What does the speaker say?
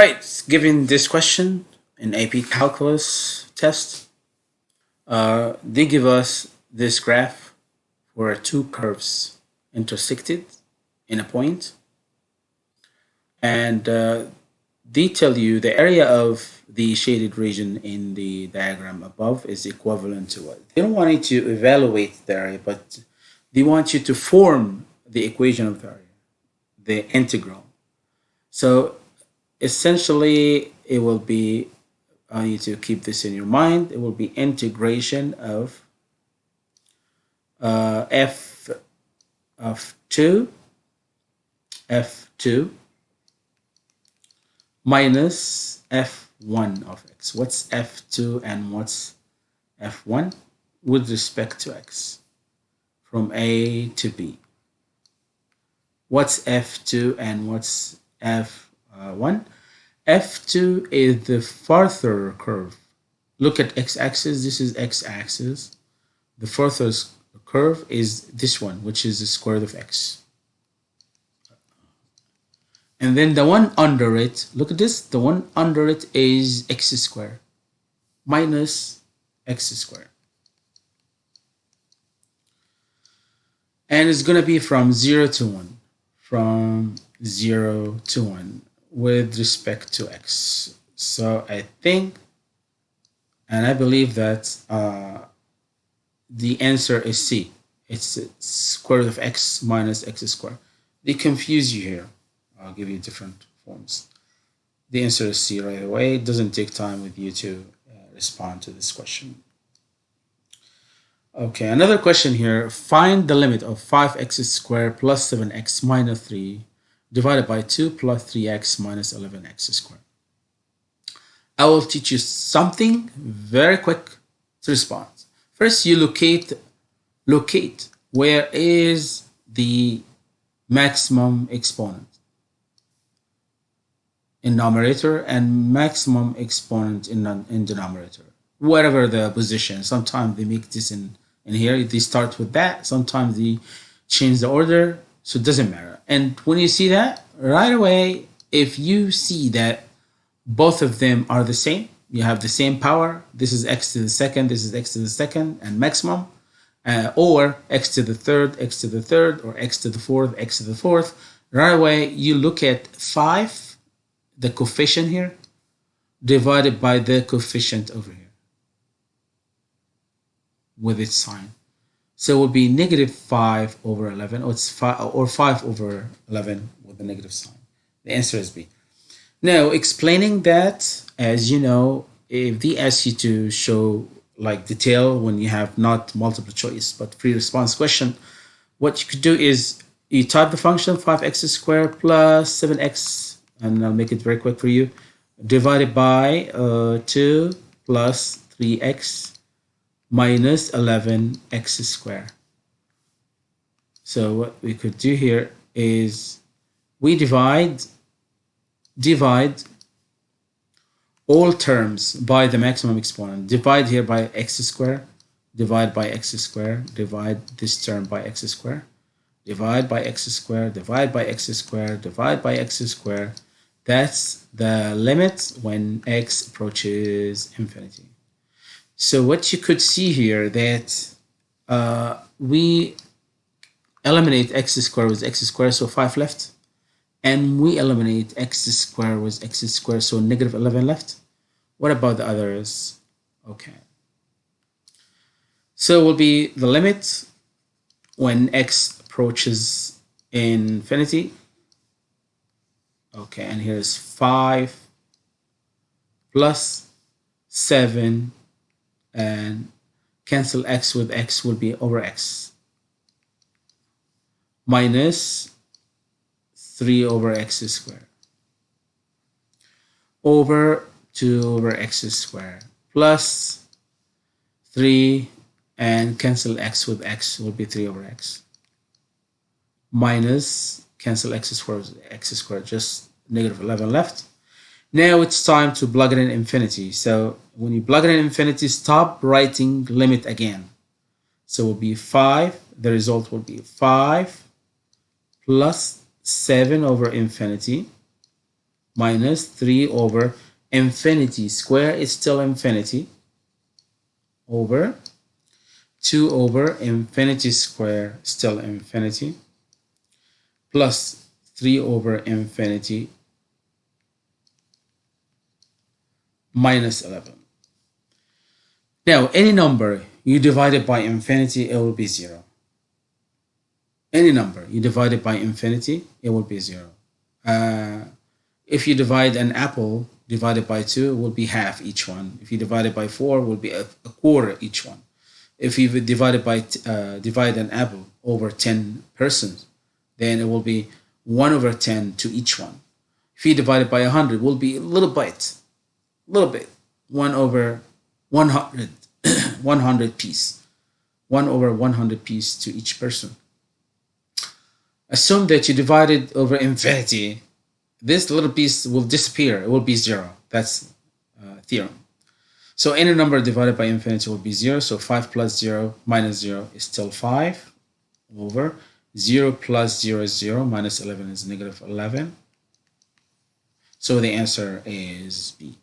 Right, given this question in AP Calculus test, uh, they give us this graph where two curves intersected in a point and uh, they tell you the area of the shaded region in the diagram above is equivalent to what? They don't want you to evaluate the area, but they want you to form the equation of the area, the integral. So essentially it will be I need to keep this in your mind it will be integration of uh, f of 2 f2 minus f1 of x. What's f2 and what's f1 with respect to x from a to b. What's f2 and what's f uh, 1. F2 is the farther curve. Look at x-axis, this is x-axis. The furthest curve is this one, which is the square root of x. And then the one under it, look at this, the one under it is x squared minus x squared. And it's going to be from 0 to 1. From 0 to 1 with respect to x. So I think and I believe that uh, the answer is C. It's square root of x minus x squared. They confuse you here. I'll give you different forms. The answer is C right away. It doesn't take time with you to uh, respond to this question. Okay, another question here. Find the limit of 5x squared plus 7x minus 3 divided by 2 plus 3x minus 11x squared. I will teach you something very quick to respond. First, you locate, locate where is the maximum exponent in numerator and maximum exponent in, in denominator, whatever the position. Sometimes they make this in, in here, they start with that. Sometimes they change the order, so it doesn't matter. And when you see that, right away, if you see that both of them are the same, you have the same power, this is x to the second, this is x to the second, and maximum, uh, or x to the third, x to the third, or x to the fourth, x to the fourth, right away, you look at 5, the coefficient here, divided by the coefficient over here with its sign. So it will be negative 5 over 11, or, it's five, or 5 over 11 with a negative sign. The answer is B. Now, explaining that, as you know, if they ask you to show like detail when you have not multiple choice, but free response question, what you could do is you type the function 5x squared plus 7x, and I'll make it very quick for you, divided by uh, 2 plus 3x minus 11x squared. So what we could do here is we divide divide all terms by the maximum exponent. Divide here by x squared, divide by x squared, divide this term by x squared, divide by x squared, divide by x squared, divide by x squared. That's the limit when x approaches infinity. So what you could see here that uh, we eliminate x squared with x squared, so 5 left. And we eliminate x squared with x squared, so negative 11 left. What about the others? Okay. So will be the limit when x approaches infinity. Okay, and here's 5 plus 7 and cancel x with x will be over x. Minus 3 over x squared over 2 over x squared plus 3 and cancel x with x will be 3 over x. Minus cancel x squared x squared just negative 11 left now it's time to plug it in infinity. So when you plug it in infinity, stop writing limit again. So it will be 5. The result will be 5 plus 7 over infinity minus 3 over infinity square is still infinity over 2 over infinity square still infinity plus 3 over infinity minus 11. Now, any number you divide it by infinity, it will be 0. Any number you divide it by infinity, it will be 0. Uh, if you divide an apple divided by 2, it will be half each one. If you divide it by 4, it will be a, a quarter each one. If you divide it by uh, divide an apple over 10 persons, then it will be 1 over 10 to each one. If you divide it by 100, it will be a little bit, little bit, 1 over 100, 100 piece, 1 over 100 piece to each person. Assume that you divide it over infinity, this little piece will disappear. It will be 0. That's uh, theorem. So any number divided by infinity will be 0. So 5 plus 0 minus 0 is still 5 over 0 plus 0 is 0 minus 11 is negative 11. So the answer is B.